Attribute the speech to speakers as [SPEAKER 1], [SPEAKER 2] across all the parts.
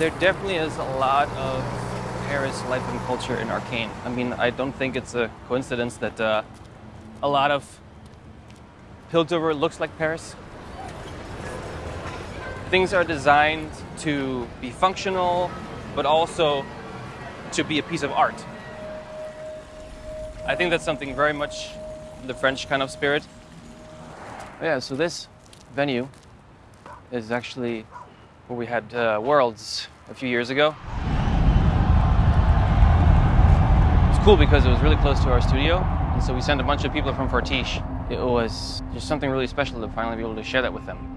[SPEAKER 1] There definitely is a lot of Paris life and culture in Arcane. I mean, I don't think it's a coincidence that uh, a lot of Piltover looks like Paris. Things are designed to be functional, but also to be a piece of art. I think that's something very much the French kind of spirit. Yeah, so this venue is actually where we had uh, Worlds a few years ago. It's cool because it was really close to our studio, and so we sent a bunch of people from Fortiche. It was just something really special to finally be able to share that with them.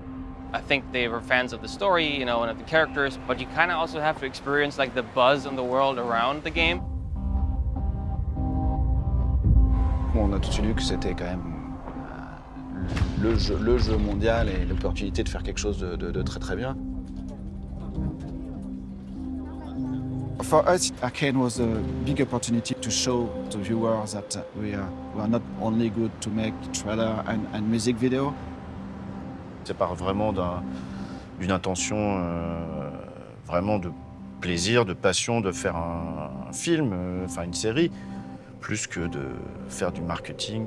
[SPEAKER 1] I think they were fans of the story, you know, and of the characters, but you kind of also have to experience like the buzz in the world around the game.
[SPEAKER 2] On a tout de suite que c'était quand même euh, le, jeu, le jeu mondial et l'opportunité de faire quelque chose de, de, de très très bien. For us, Arcane was a big opportunity to show the viewers that we are, we are not only good to make trailer and, and music video.
[SPEAKER 3] Ça part vraiment d'une intention euh, vraiment de plaisir, de passion de faire un, un film, euh, enfin une série, plus que de faire du marketing.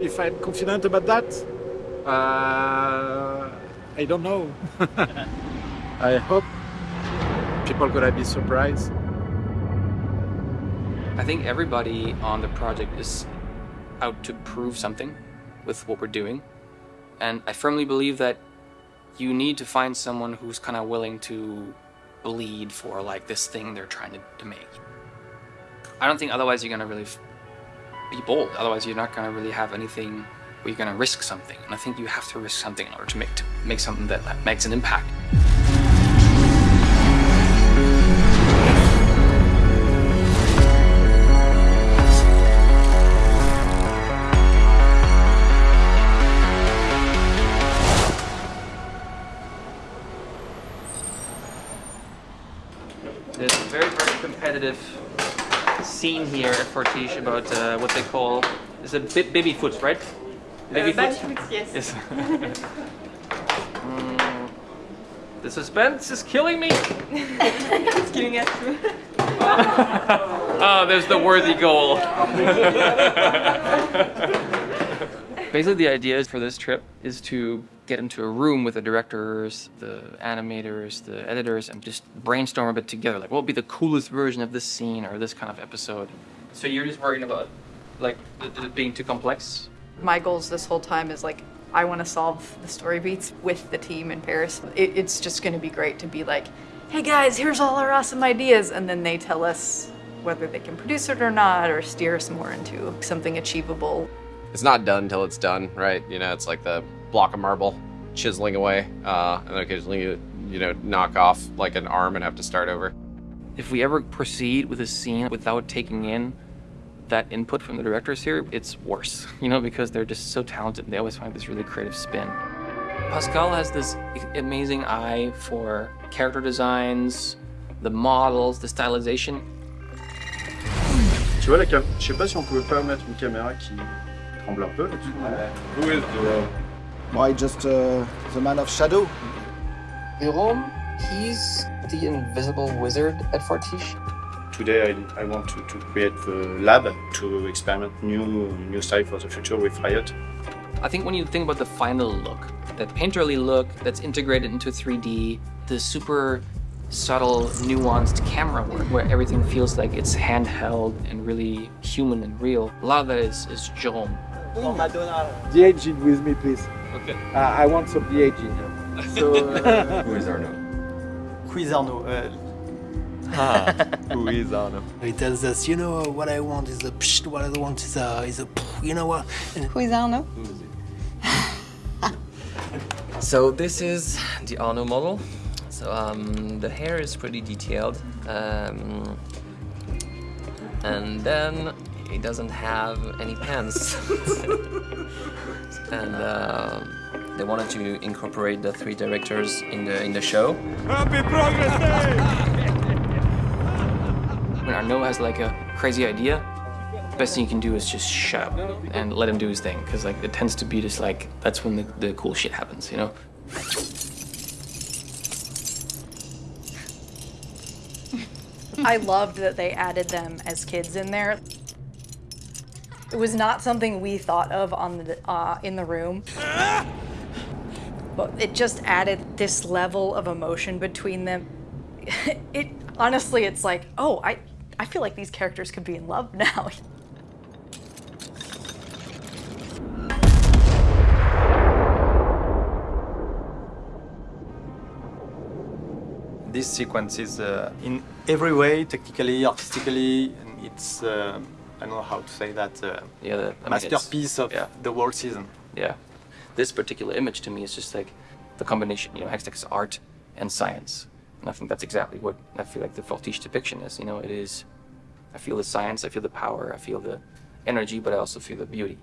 [SPEAKER 4] If I'm confident about that, uh, I don't know. I hope people gonna be surprised.
[SPEAKER 1] I think everybody on the project is out to prove something with what we're doing. And I firmly believe that you need to find someone who's kind of willing to bleed for like this thing they're trying to, to make. I don't think otherwise you're gonna really be bold. Otherwise you're not gonna really have anything where you're gonna risk something. And I think you have to risk something in order to make to make something that, that makes an impact. Competitive scene here at Fortiche about uh, what they call is a bi baby foot, right? Baby
[SPEAKER 5] Uh,
[SPEAKER 1] foot.
[SPEAKER 5] foot, yes.
[SPEAKER 1] Yes. Mm, the suspense is killing me.
[SPEAKER 5] it's killing us too.
[SPEAKER 1] oh, there's the worthy goal. Basically, the idea for this trip is to get into a room with the directors, the animators, the editors, and just brainstorm a bit together. Like, what would be the coolest version of this scene or this kind of episode? So you're just worrying about, like, it it being too complex?
[SPEAKER 5] My goals this whole time is like, I want to solve the story beats with the team in Paris. It, it's just going to be great to be like, hey guys, here's all our awesome ideas. And then they tell us whether they can produce it or not, or steer us more into something achievable.
[SPEAKER 6] It's not done until it's done, right? You know, it's like the block of marble chiseling away, uh, and occasionally you, you know, knock off like an arm and have to start over.
[SPEAKER 1] If we ever proceed with a scene without taking in that input from the directors here, it's worse, you know, because they're just so talented. They always find this really creative spin. Pascal has this amazing eye for character designs, the models, the stylization.
[SPEAKER 7] Tu vois la cam... Je sais pas si on pouvait pas mettre une caméra qui tremble un peu là-dessus. Who is the...
[SPEAKER 2] Why just uh, the man of shadow?
[SPEAKER 1] Jérôme, he's the invisible wizard at Fortiche.
[SPEAKER 7] Today I, I want to, to create the lab to experiment new new style for the future with Riot.
[SPEAKER 1] I think when you think about the final look, that painterly look that's integrated into 3D, the super subtle, nuanced camera work where everything feels like it's handheld and really human and real, a lot of that is, is Jerome.
[SPEAKER 4] The engine with me, please.
[SPEAKER 1] Okay.
[SPEAKER 4] Uh, I want some the engine. So, uh,
[SPEAKER 6] Who is Arnaud?
[SPEAKER 8] Who is Arnaud? Uh,
[SPEAKER 6] Who is Arnaud?
[SPEAKER 8] he tells us, you know, what I want is a psh, what I want is a, is a pff, you know what? And
[SPEAKER 5] Who is Arnaud?
[SPEAKER 9] So this is the Arnaud model. So um, the hair is pretty detailed. Um, and then he doesn't have any pants. and uh, they wanted to incorporate the three directors in the in the show. Happy Progress Day!
[SPEAKER 1] When Arnaud has like a crazy idea, the best thing you can do is just shut up and let him do his thing. Because like it tends to be just like, that's when the, the cool shit happens, you know?
[SPEAKER 5] I loved that they added them as kids in there. It was not something we thought of on the uh, in the room, but it just added this level of emotion between them. It honestly, it's like, oh, I I feel like these characters could be in love now.
[SPEAKER 10] This sequence is uh, in every way, technically, artistically, it's uh, I don't know how to say that uh,
[SPEAKER 1] Yeah, the, I mean,
[SPEAKER 10] masterpiece of
[SPEAKER 1] yeah.
[SPEAKER 10] the world season.
[SPEAKER 1] Yeah. This particular image to me is just like the combination, you know, Hextech's art and science. And I think that's exactly what I feel like the Fortiche depiction is. You know, it is, I feel the science, I feel the power, I feel the energy, but I also feel the beauty.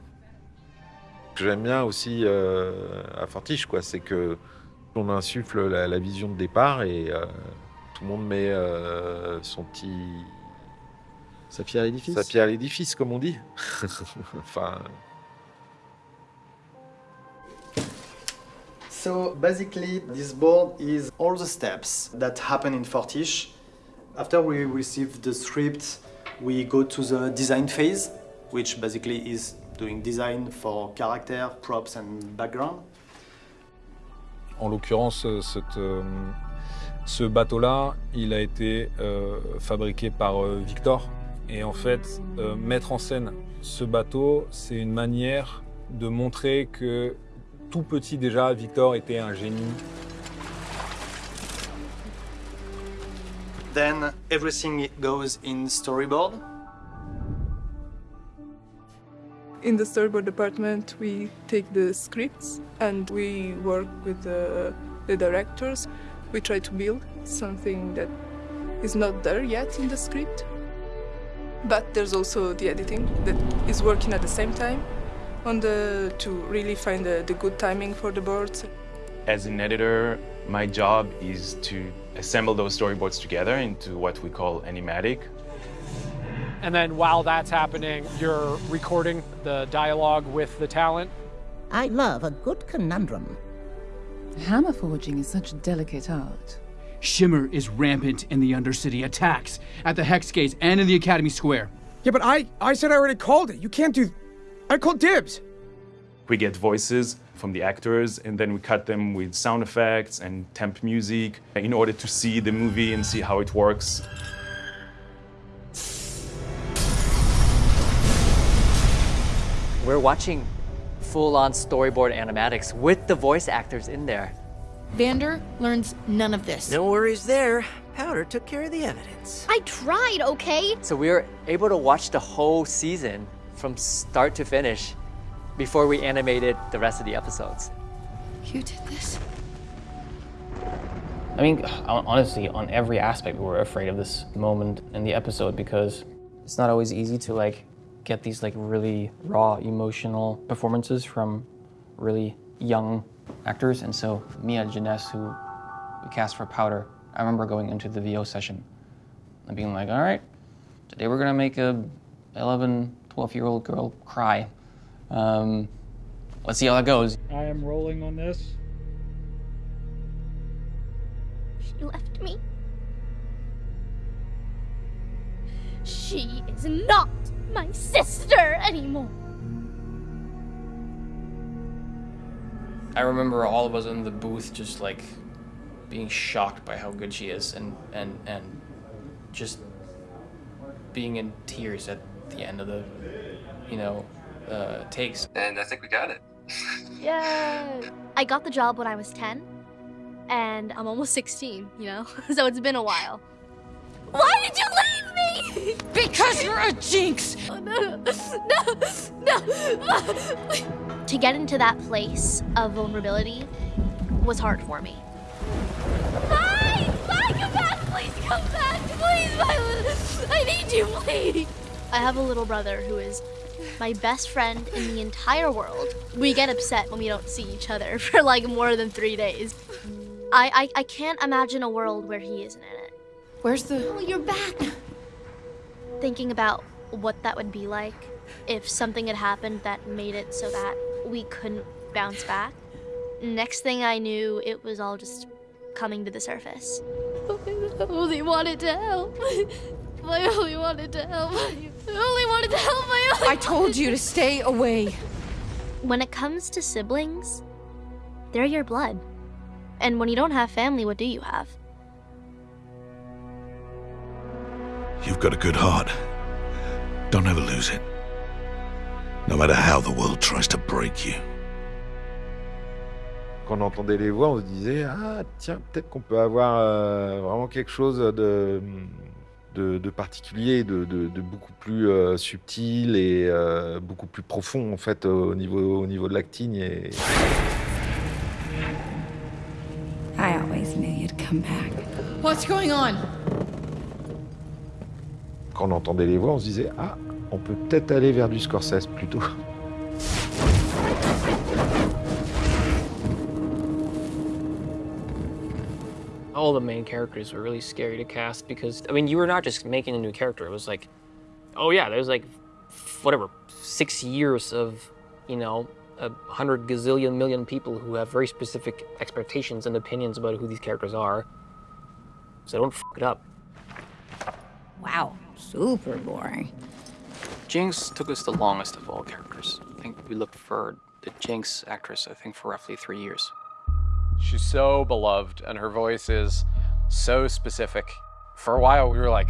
[SPEAKER 11] que j'aime bien aussi euh, à Fortiche, quoi, c'est que on insuffle la, la vision de départ et euh, tout le monde met euh, son petit
[SPEAKER 2] Sa pierre à l'édifice.
[SPEAKER 11] sa pierre à l'édifice, comme on dit. enfin,
[SPEAKER 12] So basically, this board is all the steps that happen in Fortiche. After we receive the script, we go to the design phase, which basically is doing design for character, props, and background.
[SPEAKER 13] En l'occurrence, euh, euh, ce bateau-là, il a été euh, fabriqué par euh, Victor. Et en fait, euh, mettre en scène ce bateau, c'est une manière de montrer que tout petit déjà, Victor était un génie.
[SPEAKER 12] Then everything goes in storyboard.
[SPEAKER 14] In the storyboard department, we take the scripts and we work with the, the directors. We try to build something that is not there yet in the script. But there's also the editing that is working at the same time on the to really find the, the good timing for the boards.
[SPEAKER 15] As an editor, my job is to assemble those storyboards together into what we call animatic.
[SPEAKER 16] And then while that's happening, you're recording the dialogue with the talent.
[SPEAKER 17] I love a good conundrum.
[SPEAKER 18] Hammer forging is such a delicate art.
[SPEAKER 19] Shimmer is rampant in the Undercity attacks at the Hex Gates and in the Academy Square.
[SPEAKER 20] Yeah, but I, I said I already called it. You can't do. I called dibs.
[SPEAKER 15] We get voices from the actors and then we cut them with sound effects and temp music in order to see the movie and see how it works.
[SPEAKER 21] We're watching full-on storyboard animatics with the voice actors in there.
[SPEAKER 22] Vander learns none of this.
[SPEAKER 7] No worries there. Powder took care of the evidence.
[SPEAKER 23] I tried, okay?
[SPEAKER 21] So we were able to watch the whole season from start to finish before we animated the rest of the episodes.
[SPEAKER 22] You did this?
[SPEAKER 1] I mean, honestly, on every aspect, we were afraid of this moment in the episode because it's not always easy to like get these like really raw emotional performances from really young actors. And so Mia Jenness, who we cast for Powder, I remember going into the VO session and being like, all right, today we're gonna make a 11, 12 year old girl cry. Um, let's see how that goes.
[SPEAKER 24] I am rolling on this.
[SPEAKER 23] She left me. She is not my sister anymore.
[SPEAKER 1] I remember all of us in the booth just like being shocked by how good she is and and and just being in tears at the end of the you know uh, takes.
[SPEAKER 25] And I think we got it.
[SPEAKER 23] Yeah. I got the job when I was 10, and I'm almost 16, you know? so it's been a while. Why did you leave me?
[SPEAKER 22] Because you're a jinx!
[SPEAKER 23] No! no, no, no. To get into that place of vulnerability was hard for me. Bye! Bye! Come back! Please come back! Please, Violet! I need you, please! I have a little brother who is my best friend in the entire world. We get upset when we don't see each other for like more than three days. I, I, I can't imagine a world where he isn't in it.
[SPEAKER 22] Where's the.
[SPEAKER 23] Oh, you're back! Thinking about what that would be like if something had happened that made it so that we couldn't bounce back. Next thing I knew, it was all just coming to the surface. I only wanted to help. I only wanted to help. I only wanted to help. I only
[SPEAKER 18] I told you to stay away.
[SPEAKER 23] When it comes to siblings, they're your blood. And when you don't have family, what do you have?
[SPEAKER 25] You've got a good heart. Don't ever lose it. No matter how the world tries to break you.
[SPEAKER 11] Quand on entendait les voix, on se disait ah tiens peut-être qu'on peut avoir euh, vraiment quelque chose de de, de particulier, de, de, de, beaucoup plus euh, subtil et euh, beaucoup plus profond en fait au niveau au niveau de l'acting et
[SPEAKER 18] I always knew you'd come back. What's going on?
[SPEAKER 11] quand on entendait les voix, on se disait ah on peut peut-être aller vers du Scorsese plutôt.
[SPEAKER 26] all the main characters were really scary to cast because I mean you were not just making a new character. It was like, oh yeah, there's like whatever six years of you know a hundred gazillion million people who have very specific expectations and opinions about who these characters are. So don't f it up.
[SPEAKER 18] Wow, super boring.
[SPEAKER 1] Jinx took us the longest of all characters. I think we looked for the Jinx actress, I think, for roughly three years.
[SPEAKER 27] She's so beloved, and her voice is so specific. For a while, we were like,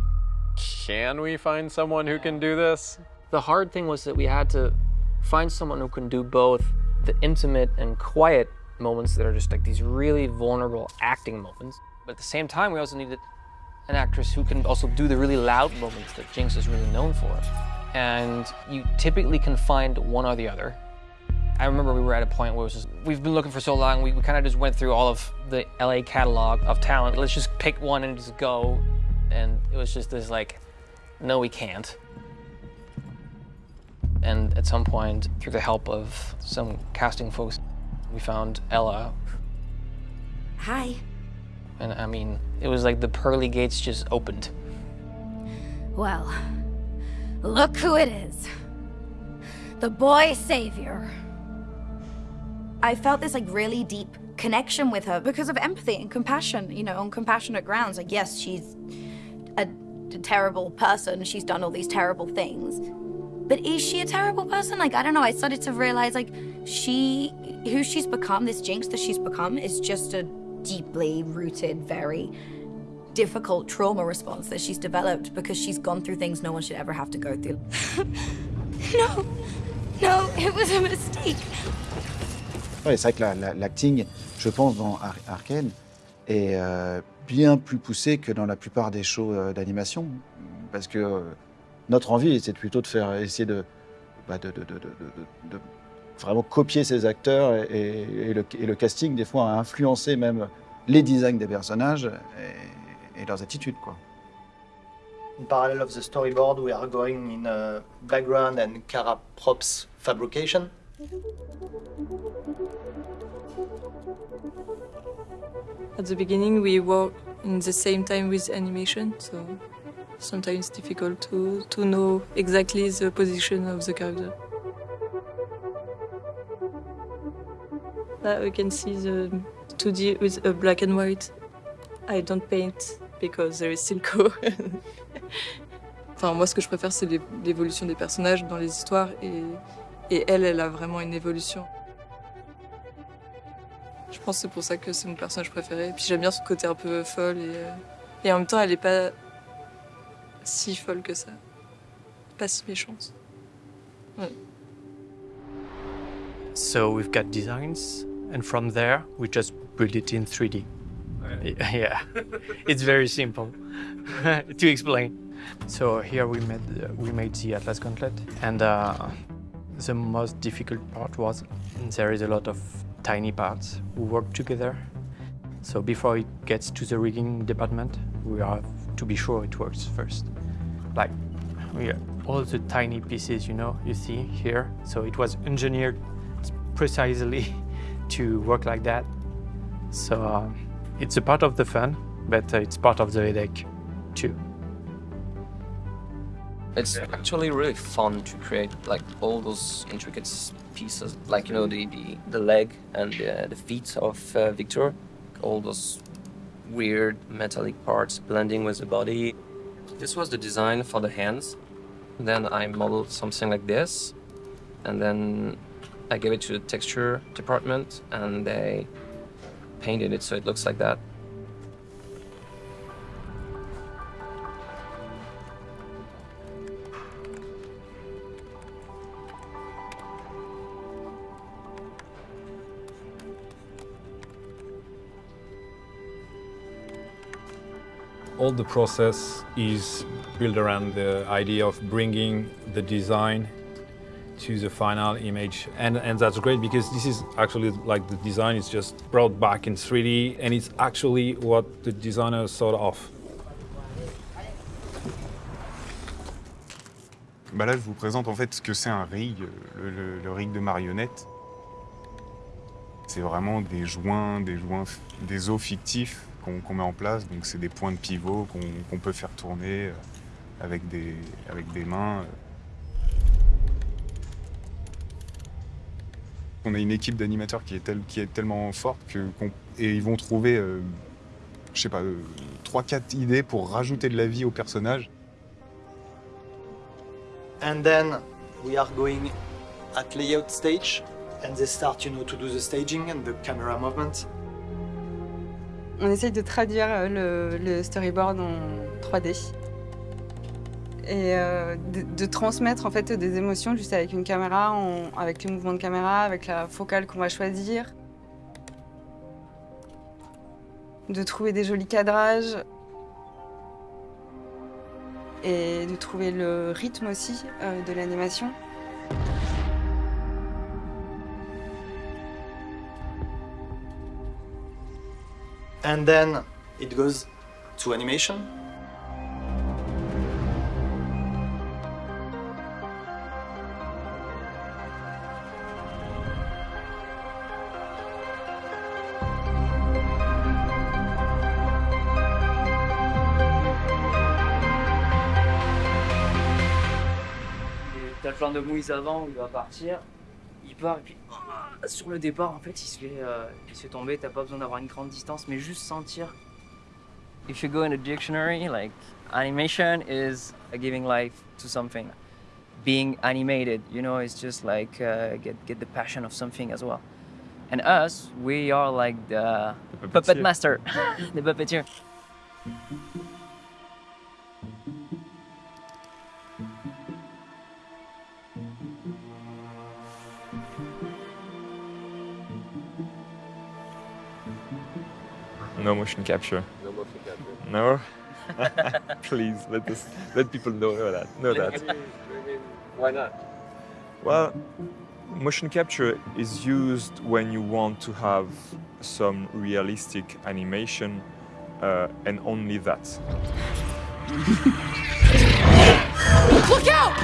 [SPEAKER 27] can we find someone who can do this?
[SPEAKER 26] The hard thing was that we had to find someone who can do both the intimate and quiet moments that are just like these really vulnerable acting moments. But at the same time, we also needed an actress who can also do the really loud moments that Jinx is really known for. And you typically can find one or the other. I remember we were at a point where it was just, we've been looking for so long, we, we kind of just went through all of the LA catalog of talent. Let's just pick one and just go. And it was just this like, no, we can't. And at some point, through the help of some casting folks, we found Ella.
[SPEAKER 18] Hi.
[SPEAKER 26] And I mean, it was like the pearly gates just opened.
[SPEAKER 18] Well, look who it is. The boy savior.
[SPEAKER 22] I felt this like really deep connection with her because of empathy and compassion, you know, on compassionate grounds. Like, yes, she's a, a terrible person. She's done all these terrible things. But is she a terrible person? Like, I don't know. I started to realize, like, she, who she's become, this Jinx that she's become, is just a deeply rooted, very difficult trauma response that she's developed because she's gone through things no one should ever have to go through.
[SPEAKER 18] No, no, it was a mistake.
[SPEAKER 2] Ouais, c'est vrai que la- la- l'acting, je pense, dans Ar- Arcane, est euh, bien plus poussé que dans la plupart des shows euh, d'animation. Parce que euh, notre envie, c'est plutôt de faire essayer de, bah, de, de- de- de- de- de vraiment copier ces acteurs et, et- et le, et le casting, des fois, a influencé même les designs des personnages et, et leurs attitudes. Quoi.
[SPEAKER 12] In parallel of the storyboard, we are going in uh, background and Cara props fabrication.
[SPEAKER 28] At the beginning, we work in the same time with animation, so sometimes difficult to, to know exactly the position of the character. Now we can see the 2D with a black and white. I don't paint because there is Silco. enfin, moi, ce que je préfère, c'est l'é- l'évolution des personnages dans les histoires et, elle, elle a vraiment une évolution. Je pense que c'est pour ça que c'est mon personnage préféré. Puis j'aime bien son côté un peu folle et, euh, en même temps, elle est pas si folle que ça. Pas si méchante. Ouais.
[SPEAKER 29] So we've got designs, and from there we just build it in 3D. Yeah, it's very simple to explain. So here we made we made the Atlas Gauntlet, and uh, the most difficult part was there is a lot of tiny parts who work together. So before it gets to the rigging department, we have to be sure it works first. Like we all the tiny pieces, you know, you see here. So it was engineered precisely to work like that. So um, it's a part of the fun, but uh, it's part of the headache too.
[SPEAKER 9] It's actually really fun to create like all those intricate pieces, like you know the the, the leg and uh, the feet of uh, Victor, all those weird metallic parts blending with the body. This was the design for the hands. Then I modeled something like this, and then I gave it to the texture department, and they painted it so it looks like that.
[SPEAKER 13] all the process is built around the idea of bringing the design to the final image and and that's great because this is actually like the design is just brought back in 3D and it's actually what the designer thought of.
[SPEAKER 30] Bah là, je vous présente en fait ce que c'est un rig, le, le- le rig de marionnette. C'est vraiment des joints, des joints, des os fictifs qu'on qu'on met en place. Donc c'est des points de pivot qu'on qu'on peut faire tourner euh, avec des, avec des mains. On a une équipe d'animateurs qui, est tel- qui est tellement forte que, et ils vont trouver, euh, je sais pas, 3-4 idées pour rajouter de la vie au personnage.
[SPEAKER 12] And then we are going at layout stage, and they start, you know, to do the staging and the camera movement.
[SPEAKER 31] On essaye de traduire euh, le, le storyboard en 3D et euh, de, transmettre en fait des émotions juste avec une caméra, avec les mouvements de caméra, avec la focale qu'on va choisir, de trouver des jolis cadrages et de trouver le rythme aussi euh, de l'animation.
[SPEAKER 12] And then it goes to animation.
[SPEAKER 32] Plan de Moïse avant où il va partir, il part et puis ah, sur le départ en fait il se fait, euh, il se fait tomber, t'as pas besoin d'avoir une grande distance mais juste sentir.
[SPEAKER 33] If you go in a dictionary, like animation is giving life to something. Being animated, you know, it's just like uh, get get the passion of something as well. And us, we are like the, puppet
[SPEAKER 34] puppeteer.
[SPEAKER 33] master, the puppeteer.
[SPEAKER 35] No motion capture.
[SPEAKER 36] No motion capture.
[SPEAKER 35] No? Please let us let people know that. Know that.
[SPEAKER 36] Why not?
[SPEAKER 35] Well, motion capture is used when you want to have some realistic animation, uh, and only that.
[SPEAKER 18] Look out!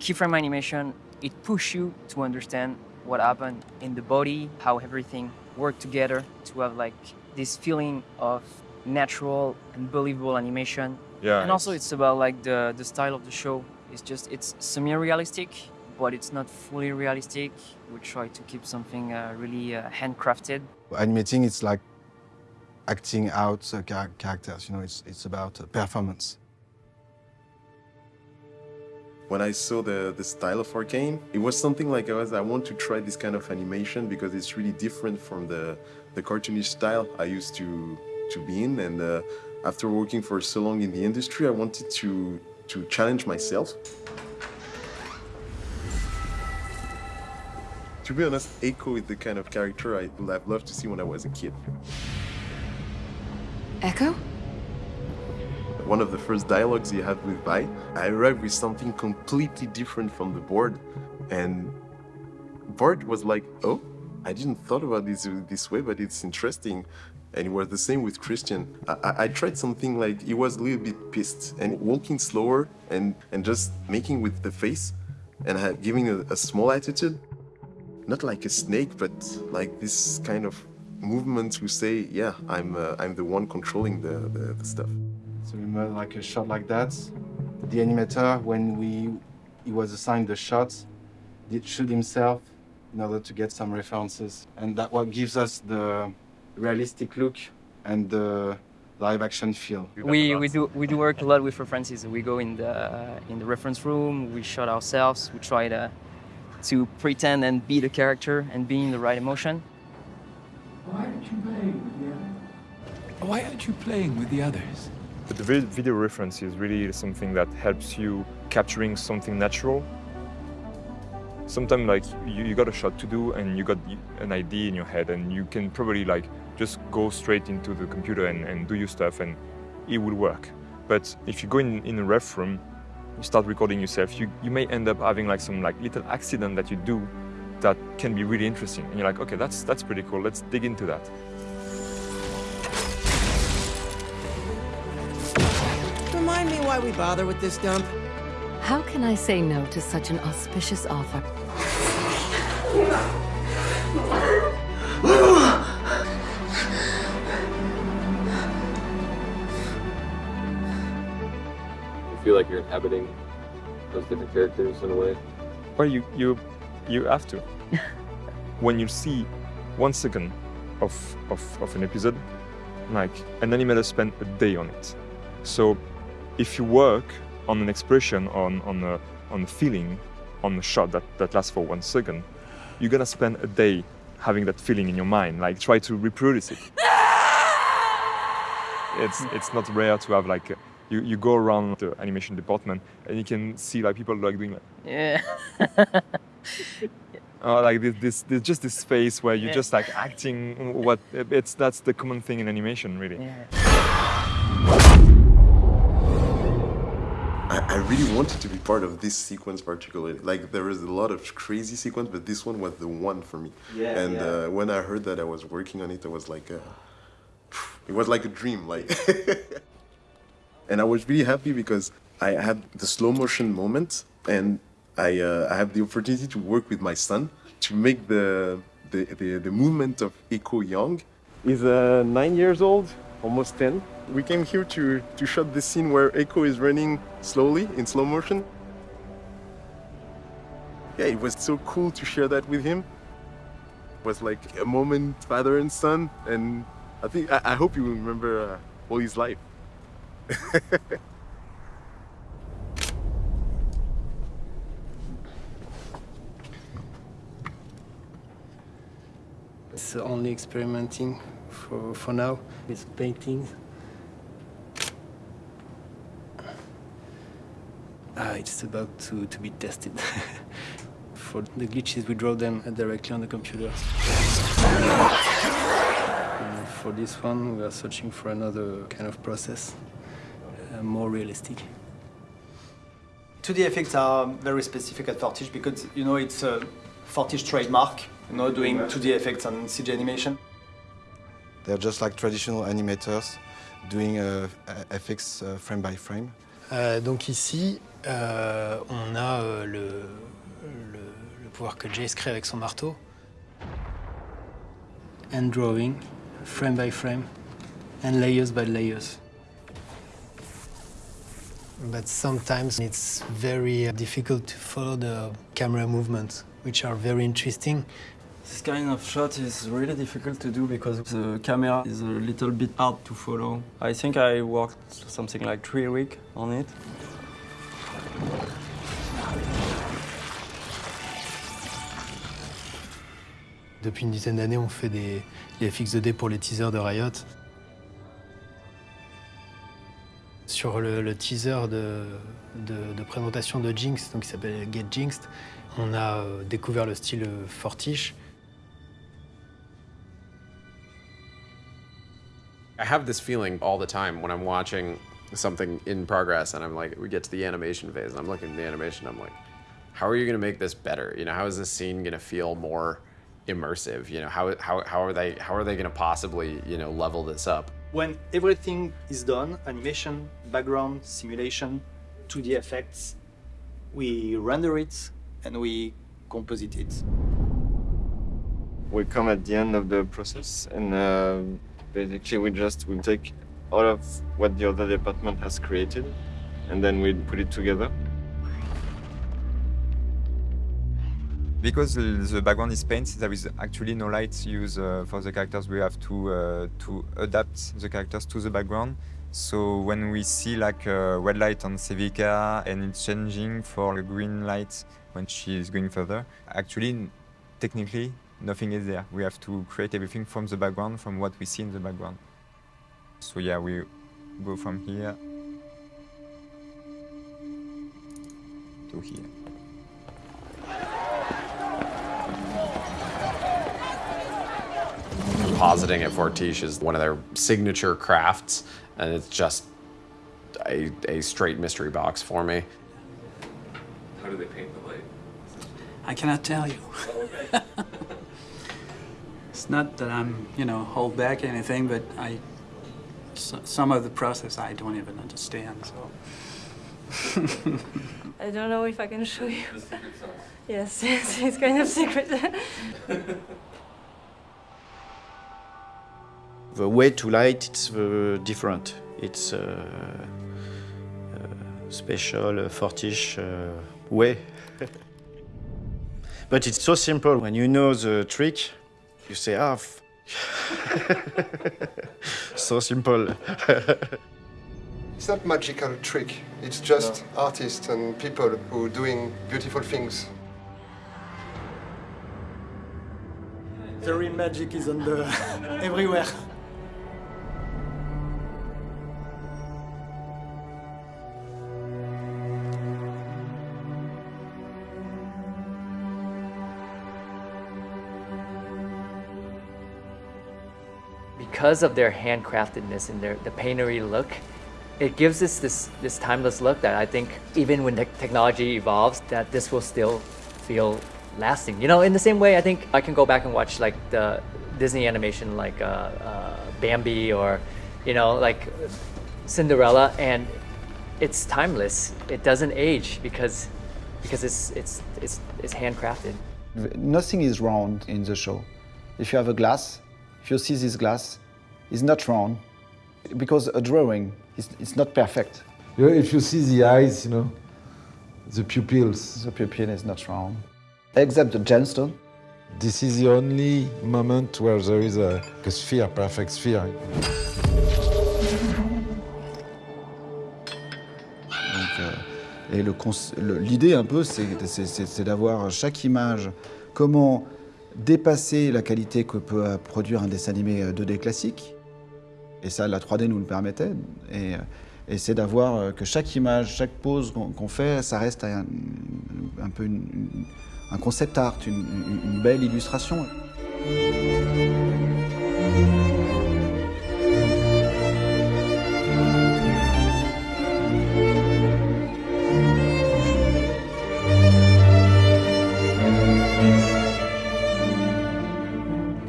[SPEAKER 33] Keyframe animation, it push you to understand what happened in the body, how everything worked together to have like this feeling of natural and believable animation.
[SPEAKER 35] Yeah,
[SPEAKER 33] And also it's about like the the style of the show. It's just it's semi-realistic, but it's not fully realistic. We try to keep something uh, really uh, handcrafted.
[SPEAKER 37] Animating, it's like acting out uh, characters. You know, it's it's about uh, performance.
[SPEAKER 38] When I saw the, the style of Arcane, it was something like I was I want to try this kind of animation because it's really different from the, the cartoonish style I used to to be in. And uh, after working for so long in the industry, I wanted to to challenge myself. To be honest, Ekko is the kind of character I would have loved to see when I was a kid.
[SPEAKER 18] Ekko?
[SPEAKER 38] One of the first dialogues you have with Bai, I arrived with something completely different from the board, and Bart was like, "Oh, I didn't thought about this this way, but it's interesting." And it was the same with Christian. I, I, I tried something like he was a little bit pissed and walking slower and and just making with the face, and giving a, a small attitude, not like a snake, but like this kind of movement to say, "Yeah, I'm uh, I'm the one controlling the, the, the stuff."
[SPEAKER 37] So remember, like a shot like that, the animator, when we he was assigned the shot, did shoot himself in order to get some references. And that what gives us the realistic look and the live action feel.
[SPEAKER 21] We, we do we do work a lot with references. We go in the in the reference room. We shot ourselves. We try to to pretend and be the character and be in the right emotion.
[SPEAKER 39] Why aren't you playing with the others? Why aren't you playing with the others?
[SPEAKER 35] But the video reference is really something that helps you capturing something natural. Sometimes like you, you got a shot to do and you got an idea in your head and you can probably like just go straight into the computer and, and do your stuff and it will work. But if you go in, in a ref room, you start recording yourself, you, you may end up having like some like little accident that you do that can be really interesting. And you're like, okay, that's that's pretty cool. Let's dig into that.
[SPEAKER 40] Why we bother with this dump.
[SPEAKER 18] How can I say no to such an auspicious offer?
[SPEAKER 41] You feel like you're inhabiting those different characters in a way.
[SPEAKER 35] Well, you you you have to. when you see one second of, of, of an episode, like an animator spent a day on it. So if you work on an expression, on on a on a feeling, on a shot that, that lasts for one second, you're gonna spend a day having that feeling in your mind. Like try to reproduce it. it's it's not rare to have like you, you go around the animation department and you can see like people like doing like
[SPEAKER 21] Yeah.
[SPEAKER 35] Oh, like this, this, this, just this space where you're
[SPEAKER 21] Yeah.
[SPEAKER 35] just like acting. What it's that's the common thing in animation, really.
[SPEAKER 38] I, really wanted to be part of this sequence particularly. Like there was a lot of crazy sequence, but this one was the one for me.
[SPEAKER 12] Yeah,
[SPEAKER 38] and
[SPEAKER 12] yeah.
[SPEAKER 38] Uh, when I heard that I was working on it, I was like, uh, it was like a dream. Like, and I was really happy because I had the slow motion moment, and I uh, I have the opportunity to work with my son to make the the the, the movement of Ekko Young. He's uh, nine years old, almost ten. We came here to to shot the scene where Ekko is running slowly in slow motion. Yeah, it was so cool to share that with him. It was like a moment father and son, and I think I, I hope you will remember uh, all his life.
[SPEAKER 42] It's only experimenting for, for now with paintings. It's about to, to be tested. for the glitches, we draw them directly on the computer. And for this one, we are searching for another kind of process, uh, more realistic.
[SPEAKER 12] 2D effects are very specific at Fortiche because you know it's a Fortiche trademark. You know, doing 2D effects on CG animation.
[SPEAKER 37] They're just like traditional animators doing uh, FX uh, frame by frame.
[SPEAKER 42] Euh, donc ici, euh, on a euh, le, le, pouvoir que Jace crée avec son marteau. And drawing, frame by frame, and layers by layers. But sometimes it's very difficult to follow the camera movements, which are very interesting.
[SPEAKER 43] This kind of shot is really difficult to do because the camera is a little bit hard to follow. I think I worked something like three weeks on it.
[SPEAKER 42] Depuis une dizaine d'années, on fait des, des FX2D pour les teasers de Riot. Sur le, le teaser de, de- de présentation de Jinx, donc qui s'appelle Get Jinxed, on a euh, découvert le style euh, Fortiche.
[SPEAKER 27] I have this feeling all the time when I'm watching something in progress and I'm like, we get to the animation phase and I'm looking at the animation, I'm like, how are you gonna make this better? You know, how is this scene gonna feel more immersive? You know, how, how, how are they how are they gonna possibly, you know, level this up?
[SPEAKER 12] When everything is done, animation, background, simulation, 2D effects, we render it and we composite it.
[SPEAKER 37] We come at the end of the process and uh, basically we just we take all of what the other department has created and then we put it together.
[SPEAKER 44] Because the background is paint, there is actually no light used uh, for the characters. We have to uh, to adapt the characters to the background. So when we see like a red light on Sevika and it's changing for green light when she is going further, actually, technically, nothing is there. We have to create everything from the background, from what we see in the background. So yeah, we go from here to here.
[SPEAKER 27] Compositing at Fortiche is one of their signature crafts, and it's just a, a straight mystery box for me.
[SPEAKER 45] How do they paint the light?
[SPEAKER 46] I cannot tell you. it's not that I'm, you know, hold back anything, but I, s- some of the process I don't even understand, so.
[SPEAKER 28] I don't know if I can show you. Yes, it's, it's kind of secret.
[SPEAKER 47] The way to light it's uh, different. It's uh, uh, special uh, Fortiche uh, way. but it's so simple. When you know the trick, you say, ah, f- so simple.
[SPEAKER 48] It's not magical trick. It's just artists and people who are doing beautiful things.
[SPEAKER 46] The real magic is on the everywhere.
[SPEAKER 21] Because of their handcraftedness and their the paintery look, it gives us this this timeless look that I think even when technology evolves, that this will still feel lasting. You know, in the same way, I think I can go back and watch like the Disney animation, like uh, uh, Bambi or you know, like Cinderella, and it's timeless. It doesn't age because because it's it's it's it's handcrafted.
[SPEAKER 2] Nothing is round in the show. If you have a glass, if you see this glass, it's not round because a drawing is it's not perfect.
[SPEAKER 11] You know, if you see the eyes, you know, the pupils.
[SPEAKER 2] The pupil is not round, except the gemstone.
[SPEAKER 11] This is the only moment where there is a, a sphere, perfect sphere.
[SPEAKER 2] Donc, euh, et l'idée un peu, c'est d'avoir chaque image, comment dépasser la qualité que peut euh, produire un dessin animé euh, 2D classique. Et ça, la 3D nous le permettait. Et, euh, c'est d'avoir euh, que chaque image, chaque pose qu'on fait, ça reste un, peu un concept art, une belle illustration.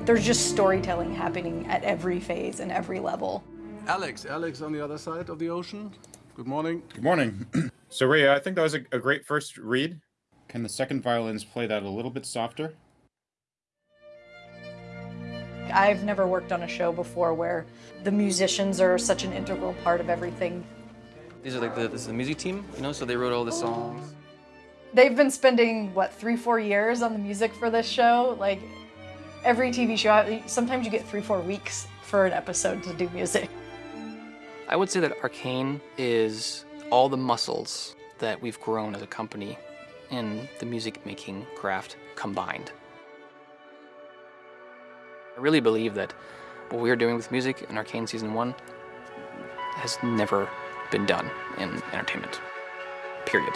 [SPEAKER 5] There's just storytelling happening at every phase and every level.
[SPEAKER 43] Alex, Alex on the other side of the ocean. Good morning.
[SPEAKER 30] Good morning. so, Ray, I think that was a, a great first read. Can the second violins play that a little bit softer?
[SPEAKER 5] I've never worked on a show before where the musicians are such an integral part of everything.
[SPEAKER 1] These are like the, this is the music team, you know, so they wrote all the songs.
[SPEAKER 5] They've been spending, what, three, four years on the music for this show? Like, every TV show, sometimes you get three, four weeks for an episode to do music.
[SPEAKER 1] I would say that Arcane is all the muscles that we've grown as a company in the music making craft combined. I really believe that what we are doing with music in Arcane Season 1 has never been done in entertainment. Period.